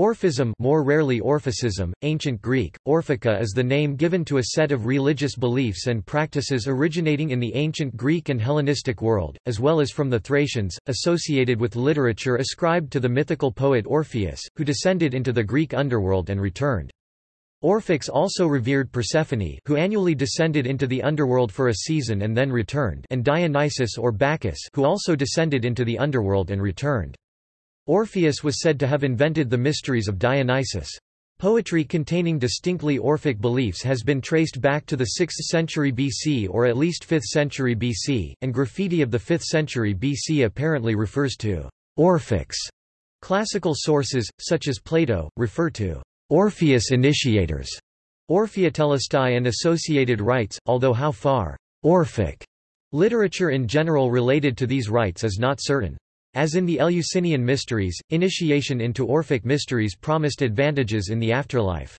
Orphism more rarely Orphicism, Ancient Greek, Orphika is the name given to a set of religious beliefs and practices originating in the ancient Greek and Hellenistic world, as well as from the Thracians, associated with literature ascribed to the mythical poet Orpheus, who descended into the Greek underworld and returned. Orphics also revered Persephone who annually descended into the underworld for a season and then returned and Dionysus or Bacchus who also descended into the underworld and returned. Orpheus was said to have invented the mysteries of Dionysus. Poetry containing distinctly Orphic beliefs has been traced back to the 6th century BC or at least 5th century BC, and graffiti of the 5th century BC apparently refers to Orphics. Classical sources, such as Plato, refer to Orpheus initiators, Orpheotelestai and associated rites, although how far Orphic literature in general related to these rites is not certain. As in the Eleusinian mysteries, initiation into Orphic mysteries promised advantages in the afterlife.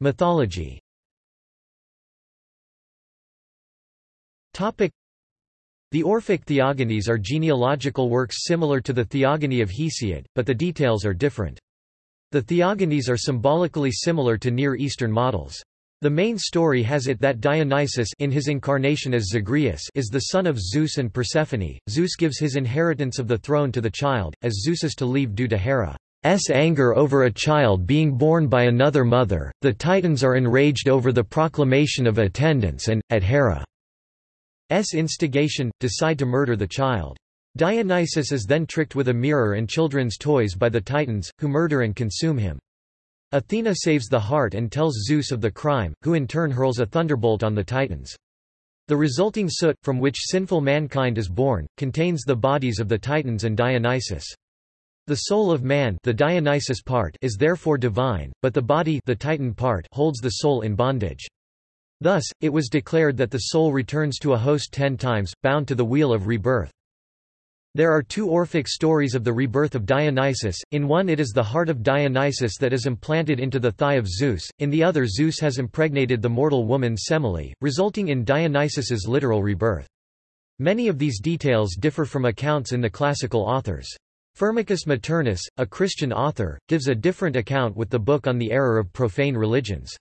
Mythology the Orphic theogonies are genealogical works similar to the theogony of Hesiod, but the details are different. The theogonies are symbolically similar to Near Eastern models. The main story has it that Dionysus in his incarnation as Zagreus is the son of Zeus and Persephone. Zeus gives his inheritance of the throne to the child, as Zeus is to leave due to Hera's anger over a child being born by another mother. The Titans are enraged over the proclamation of attendance and, at Hera's instigation, decide to murder the child. Dionysus is then tricked with a mirror and children's toys by the Titans, who murder and consume him. Athena saves the heart and tells Zeus of the crime, who in turn hurls a thunderbolt on the Titans. The resulting soot, from which sinful mankind is born, contains the bodies of the Titans and Dionysus. The soul of man the Dionysus part is therefore divine, but the body the Titan part holds the soul in bondage. Thus, it was declared that the soul returns to a host ten times, bound to the wheel of rebirth. There are two Orphic stories of the rebirth of Dionysus, in one it is the heart of Dionysus that is implanted into the thigh of Zeus, in the other Zeus has impregnated the mortal woman Semele, resulting in Dionysus's literal rebirth. Many of these details differ from accounts in the classical authors. Firmicus Maternus, a Christian author, gives a different account with the book on the error of profane religions.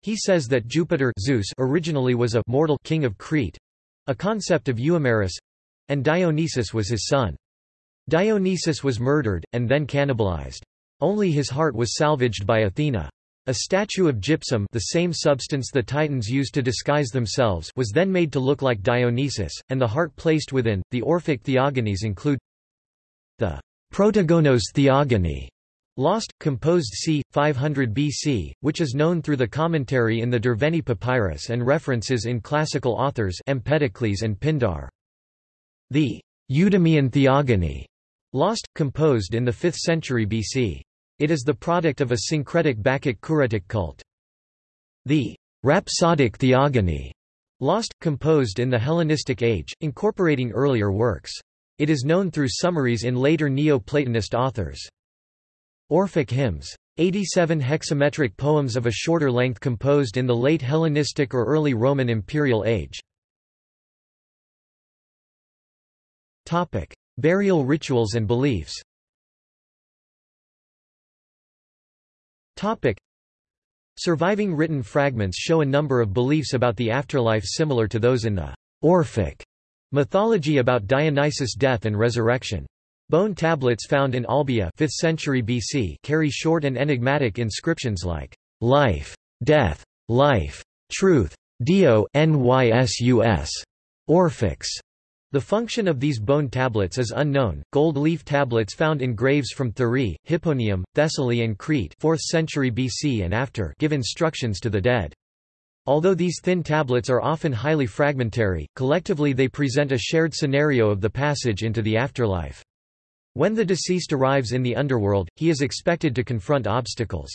He says that Jupiter Zeus originally was a mortal king of Crete—a concept of Euhemerus, and Dionysus was his son. Dionysus was murdered, and then cannibalized. Only his heart was salvaged by Athena. A statue of gypsum the same substance the Titans used to disguise themselves was then made to look like Dionysus, and the heart placed within. The Orphic theogonies include the Protogonos theogony, lost, composed c. 500 BC, which is known through the commentary in the Derveni Papyrus and references in classical authors Empedocles and Pindar. The Eudemian Theogony, lost, composed in the 5th century BC. It is the product of a syncretic Bacchic-Kuretic cult. The Rhapsodic Theogony, lost, composed in the Hellenistic age, incorporating earlier works. It is known through summaries in later Neo-Platonist authors. Orphic hymns. 87 hexametric poems of a shorter length composed in the late Hellenistic or early Roman imperial age. Topic: Burial rituals and beliefs. Topic: Surviving written fragments show a number of beliefs about the afterlife similar to those in the Orphic mythology about Dionysus' death and resurrection. Bone tablets found in Olbia 5th century BC carry short and enigmatic inscriptions like life, death, life, truth, dio nysus, Orphics, the function of these bone tablets is unknown. Gold leaf tablets found in graves from Thurii, Hipponium, Thessaly and Crete 4th century BC and after give instructions to the dead. Although these thin tablets are often highly fragmentary, collectively they present a shared scenario of the passage into the afterlife. When the deceased arrives in the underworld, he is expected to confront obstacles.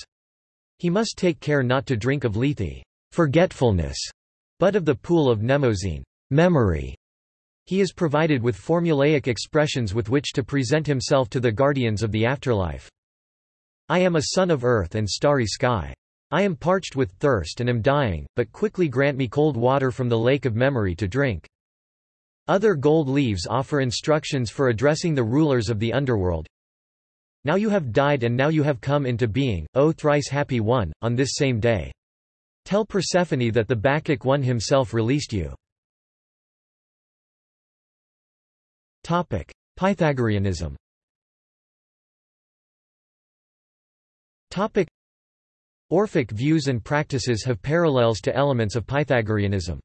He must take care not to drink of lethe, forgetfulness, but of the pool of mnemosyne, memory, he is provided with formulaic expressions with which to present himself to the guardians of the afterlife. I am a son of earth and starry sky. I am parched with thirst and am dying, but quickly grant me cold water from the lake of memory to drink. Other gold leaves offer instructions for addressing the rulers of the underworld. Now you have died and now you have come into being, O thrice happy one, on this same day. Tell Persephone that the Bacchic one himself released you. Pythagoreanism Orphic views and practices have parallels to elements of Pythagoreanism.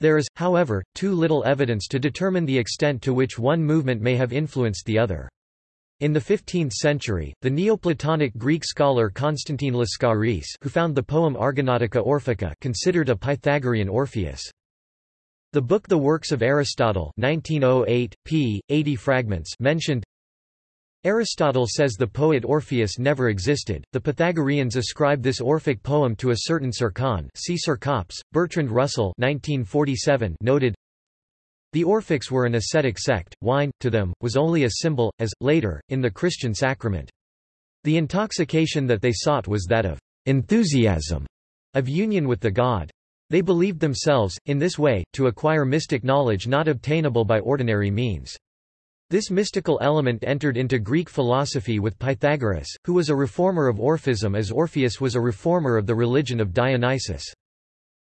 There is, however, too little evidence to determine the extent to which one movement may have influenced the other. In the 15th century, the Neoplatonic Greek scholar Constantine Lascaris who found the poem Argonautica Orphica considered a Pythagorean Orpheus. The book The Works of Aristotle 1908, p. 80 fragments mentioned Aristotle says the poet Orpheus never existed. The Pythagoreans ascribe this Orphic poem to a certain Cercon. See Cercops. Bertrand Russell, 1947, noted. The Orphics were an ascetic sect. Wine, to them, was only a symbol, as later in the Christian sacrament. The intoxication that they sought was that of enthusiasm, of union with the god. They believed themselves, in this way, to acquire mystic knowledge not obtainable by ordinary means. This mystical element entered into Greek philosophy with Pythagoras, who was a reformer of Orphism as Orpheus was a reformer of the religion of Dionysus.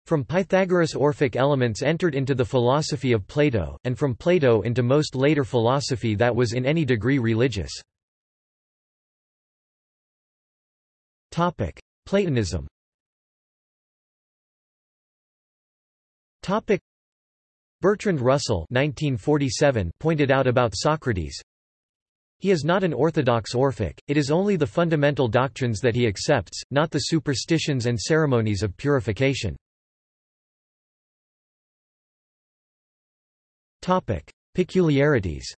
From Pythagoras Orphic elements entered into the philosophy of Plato, and from Plato into most later philosophy that was in any degree religious. Platonism Bertrand Russell 1947 pointed out about Socrates, he is not an orthodox Orphic, it is only the fundamental doctrines that he accepts, not the superstitions and ceremonies of purification. Topic. Peculiarities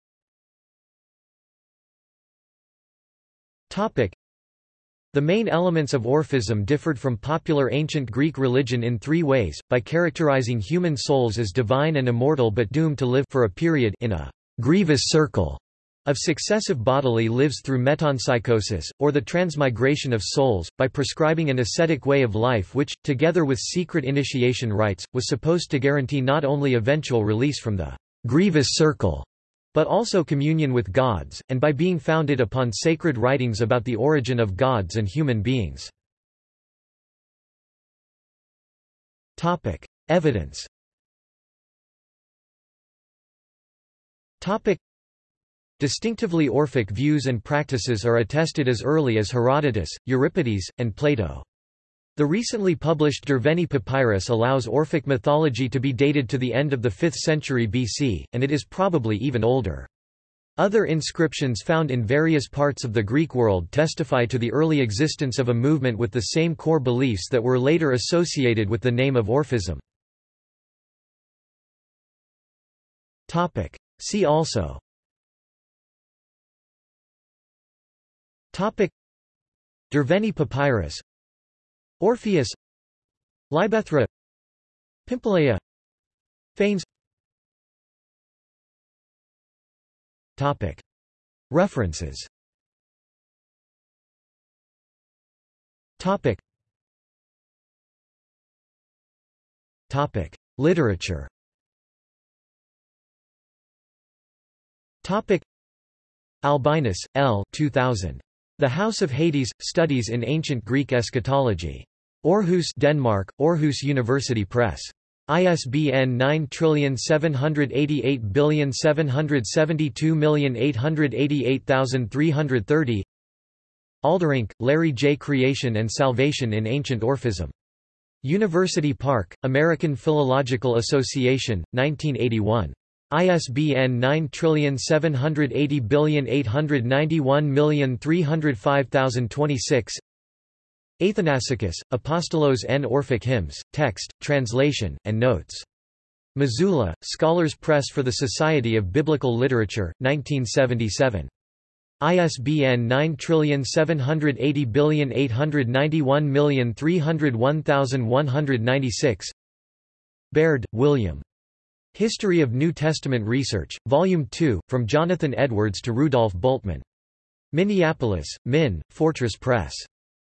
the main elements of Orphism differed from popular ancient Greek religion in three ways, by characterizing human souls as divine and immortal but doomed to live for a period in a grievous circle of successive bodily lives through metempsychosis, or the transmigration of souls, by prescribing an ascetic way of life which, together with secret initiation rites, was supposed to guarantee not only eventual release from the grievous circle, but also communion with gods, and by being founded upon sacred writings about the origin of gods and human beings. Evidence Distinctively Orphic views and practices are attested as early as Herodotus, Euripides, and Plato. The recently published Derveni papyrus allows Orphic mythology to be dated to the end of the 5th century BC, and it is probably even older. Other inscriptions found in various parts of the Greek world testify to the early existence of a movement with the same core beliefs that were later associated with the name of Orphism. See also Derveni papyrus Orpheus Libethra Pimpaleia Phanes Topic. References. Topic. Topic. Literature. Topic. Albinus, L. 2000. The House of Hades – Studies in Ancient Greek Eschatology. Aarhus Denmark, Aarhus University Press. ISBN 9788772888330 Alderink, Larry J. Creation and Salvation in Ancient Orphism. University Park, American Philological Association, 1981. ISBN 9780891305026 Athanassakis, Apostolos and Orphic Hymns, Text, Translation, and Notes. Missoula, Scholars Press for the Society of Biblical Literature, 1977. ISBN 9780891301196 Baird, William. History of New Testament Research, Volume 2, From Jonathan Edwards to Rudolf Bultmann. Minneapolis, Min, Fortress Press.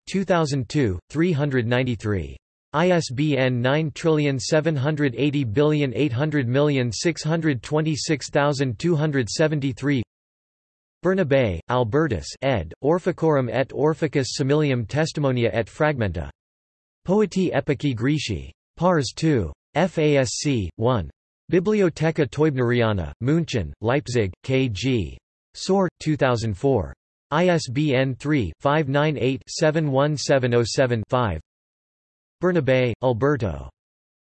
2002, 393. ISBN 9780800626273 Bernabé, Albertus ed., Orphicorum et Orphicus Similium Testimonia et Fragmenta. Poeti Epici Greci. Pars 2. FASC, 1. Bibliotheca Teubneriana, München, Leipzig, K.G. Saur, 2004. ISBN 3-598-71707-5 Bernabé, Alberto.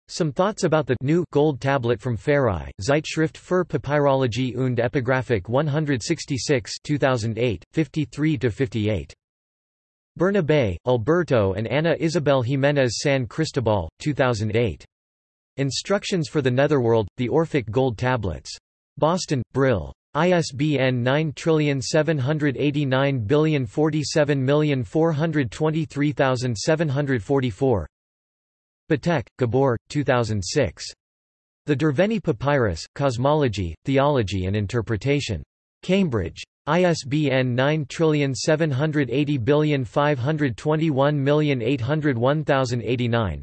Some Thoughts About the New Gold Tablet from Pharai, Zeitschrift für Papyrologie und Epigraphik 166 2008, 53–58. Bernabé, Alberto and Ana Isabel Jiménez San Cristobal, 2008. Instructions for the Netherworld, The Orphic Gold Tablets. Boston, Brill. ISBN 9789047423744 Betegh, Gabor, 2006. The Derveni Papyrus, Cosmology, Theology and Interpretation. Cambridge. ISBN 97805218089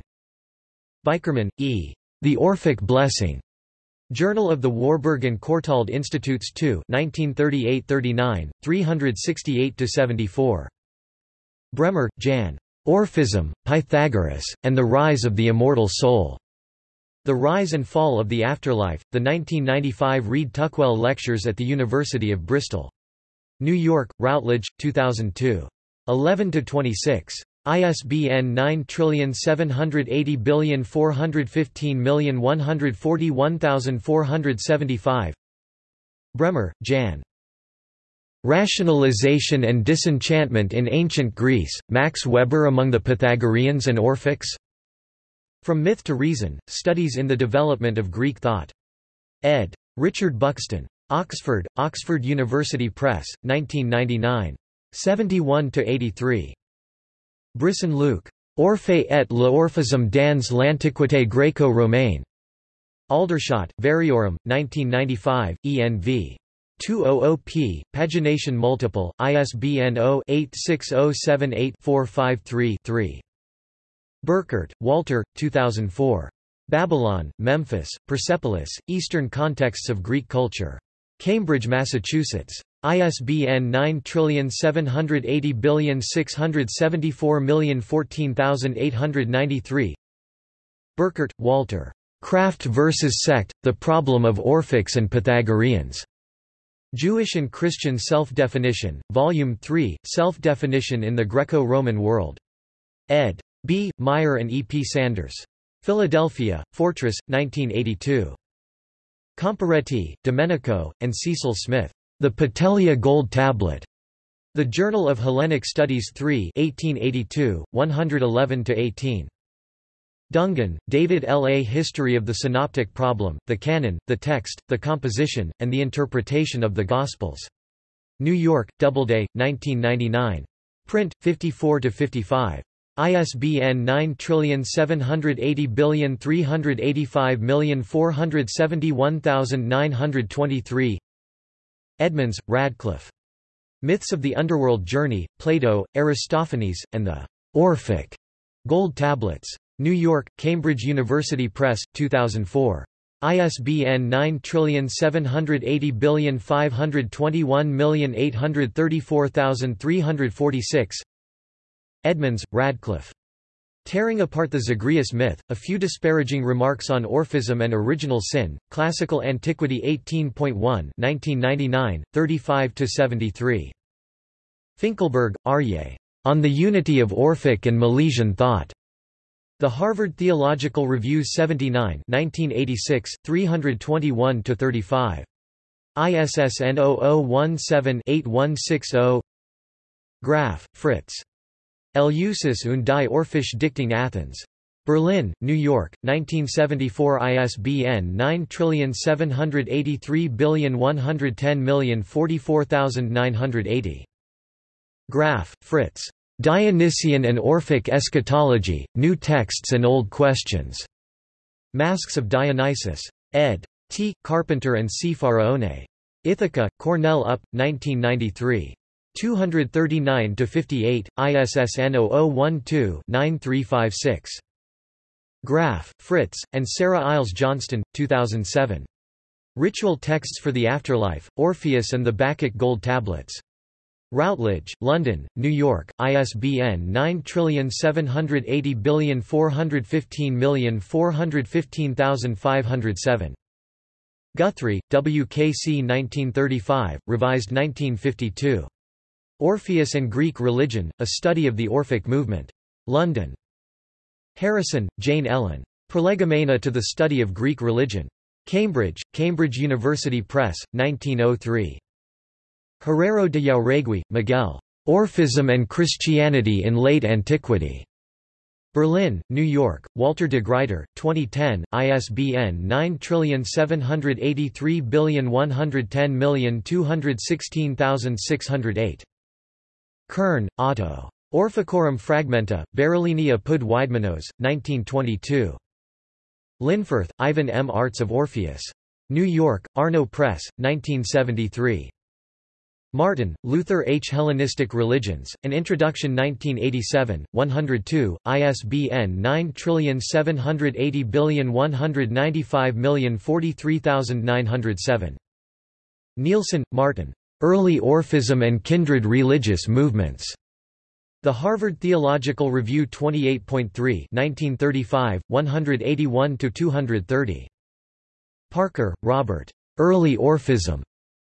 Bickerman, E. The Orphic Blessing. Journal of the Warburg and Courtauld Institutes 2 1938–39, 368–74. Bremmer, Jan. Orphism, Pythagoras, and the Rise of the Immortal Soul. The Rise and Fall of the Afterlife, the 1995 Read Tuckwell Lectures at the University of Bristol. New York, Routledge, 2002. 11–26. ISBN 978041514147475 Bremmer, Jan. Rationalization and Disenchantment in Ancient Greece, Max Weber among the Pythagoreans and Orphics? From Myth to Reason, Studies in the Development of Greek Thought. Ed. Richard Buxton. Oxford, Oxford University Press, 1999. 71–83. Brisson Luc. Orphée et l'Orphisme dans l'Antiquité gréco-romaine. Aldershot, Variorum, 1995, ENV. 200p, pagination multiple, ISBN 0-86078-453-3. Burkert, Walter, 2004. Babylon, Memphis, Persepolis, Eastern Contexts of Greek Culture. Cambridge, Massachusetts. ISBN 9780674014893 Burkert, Walter. Craft versus Sect, The Problem of Orphics and Pythagoreans. Jewish and Christian Self-Definition, Volume 3, Self-Definition in the Greco-Roman World. Ed. B. Meyer and E. P. Sanders. Philadelphia, Fortress, 1982. Comparetti, Domenico, and Cecil Smith. The Petelia Gold Tablet. The Journal of Hellenic Studies 3 1882, 111–18. Dungan, David L. A History of the Synoptic Problem, the Canon, the Text, the Composition, and the Interpretation of the Gospels. New York, Doubleday, 1999. Print, 54–55. ISBN 9780385471923 Edmonds, Radcliffe. Myths of the Underworld Journey, Plato, Aristophanes, and the Orphic Gold Tablets. New York, Cambridge University Press, 2004. ISBN 9780521834346 Edmonds, Radcliffe. Tearing Apart the Zagreus Myth, A Few Disparaging Remarks on Orphism and Original Sin, Classical Antiquity 18.1 1999, 35–73. Finkelberg, Aryeh. On the Unity of Orphic and Milesian Thought. The Harvard Theological Review 79 1986, 321–35. ISSN 0017-8160 Graf, Fritz. Eleusis und die Orphisch Dichtung Athens. Berlin, New York, 1974 ISBN 9783110044980. Graf, Fritz. Dionysian and Orphic Eschatology, New Texts and Old Questions. Masks of Dionysus. Ed. T. Carpenter and C. Faraone. Ithaca, Cornell Up, 1993. 239–58, ISSN 0012-9356. Graf, Fritz, and Sarah Iles Johnston, 2007. Ritual Texts for the Afterlife, Orpheus and the Bacchic Gold Tablets. Routledge, London, New York, ISBN 9780415415507. Guthrie, W. K. C. 1935, revised 1952. Orpheus and Greek Religion, A Study of the Orphic Movement. London. Harrison, Jane Ellen. Prolegomena to the Study of Greek Religion. Cambridge, Cambridge University Press, 1903. Herrero de Jauregui, Miguel. Orphism and Christianity in Late Antiquity. Berlin, New York, Walter de Gruyter, 2010, ISBN 9783110216608. Kern, Otto. Orphicorum Fragmenta, Berolini apud Weidmanos, 1922. Linforth, Ivan M. Arts of Orpheus. New York, Arno Press, 1973. Martin, Luther H. Hellenistic Religions, An Introduction 1987, 102, ISBN 9780195043907. Nilsson, Martin. Early Orphism and Kindred Religious Movements. The Harvard Theological Review 28.3 1935, 181–230. Parker, Robert. Early Orphism.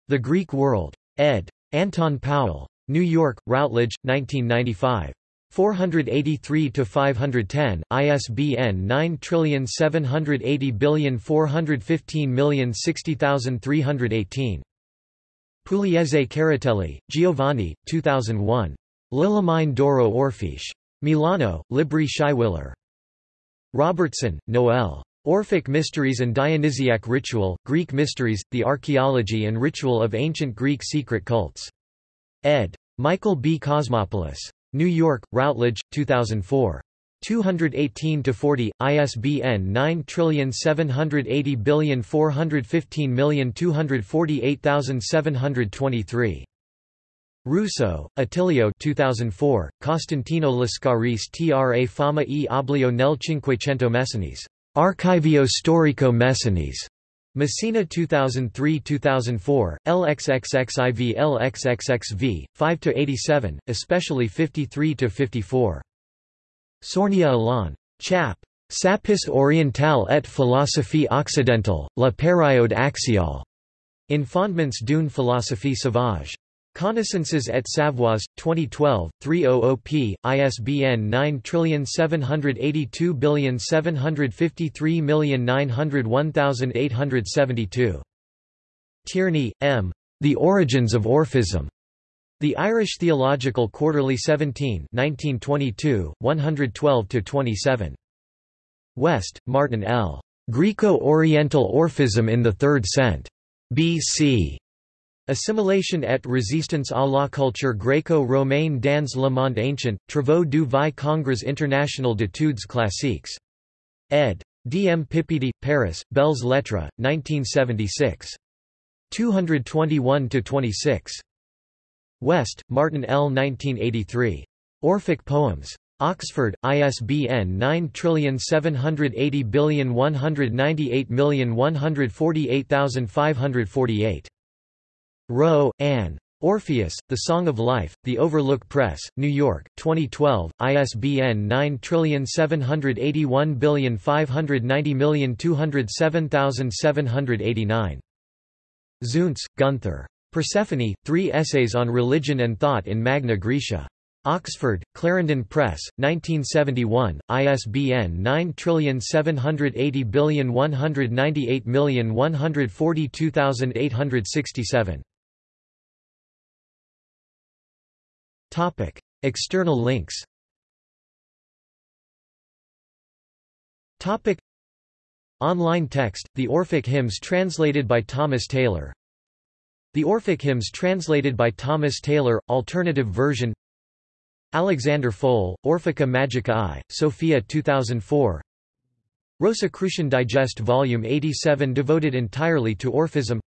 The Greek World. Ed. Anton Powell. New York, Routledge, 1995. 483–510, ISBN 9780415060318. Pugliese Caratelli, Giovanni, 2001. L'Illumination d'Oro Orphiche. Milano, Libri Scheiwiller. Robertson, Noel. Orphic Mysteries and Dionysiac Ritual, Greek Mysteries, The Archaeology and Ritual of Ancient Greek Secret Cults. Ed. Michael B. Cosmopoulos. New York, Routledge, 2004. 218-40, ISBN 9780415248723. Russo, Attilio 2004, Costantino Lascaris tra fama e oblio nel Cinquecento Messinese. Archivio storico Messinese. Messina 2003-2004, LXXXIV LXXXV, 5-87, especially 53-54. Sournia Alain. Chap. Sapis orientale et philosophie occidentale, la période axiale. In Fondements d'une philosophie sauvage. Connaissances et Savoirs, 2012, 300 p. ISBN 9782753901872. Tierney, M. The Origins of Orphism. The Irish Theological Quarterly 17 1922, 112–27. West, Martin L. Greco-Oriental Orphism in the Third Cent. B.C. Assimilation et résistance à la culture gréco-romaine dans le monde ancient, Travaux du vie Congrès international d'études classiques. Ed. D. M. Pipidi, Paris, Belles Lettres, 1976. 221–26. West, Martin L. 1983. Orphic Poems. Oxford, ISBN 9780198148548. Wroe, Ann. Orpheus, The Song of Life, The Overlook Press, New York, 2012, ISBN 9781590207789. Zuntz, Gunther. Persephone, Three Essays on Religion and Thought in Magna Graecia. Oxford, Clarendon Press, 1971, ISBN 9780198142867. Topic: External links. Topic: Online text: The Orphic Hymns translated by Thomas Taylor. The Orphic Hymns translated by Thomas Taylor, alternative version. Alexander Fol, Orphica Magica I, Sophia 2004. Rosicrucian Digest Volume 87 devoted entirely to Orphism.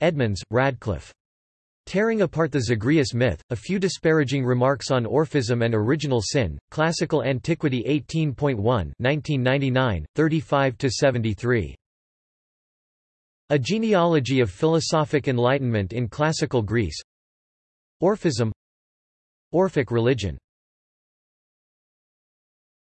Edmonds, Radcliffe. Tearing apart the Zagreus myth, a few disparaging remarks on Orphism and original sin, Classical Antiquity 18.1 1999, 35–73. A Genealogy of Philosophic Enlightenment in Classical Greece. Orphism. Orphic religion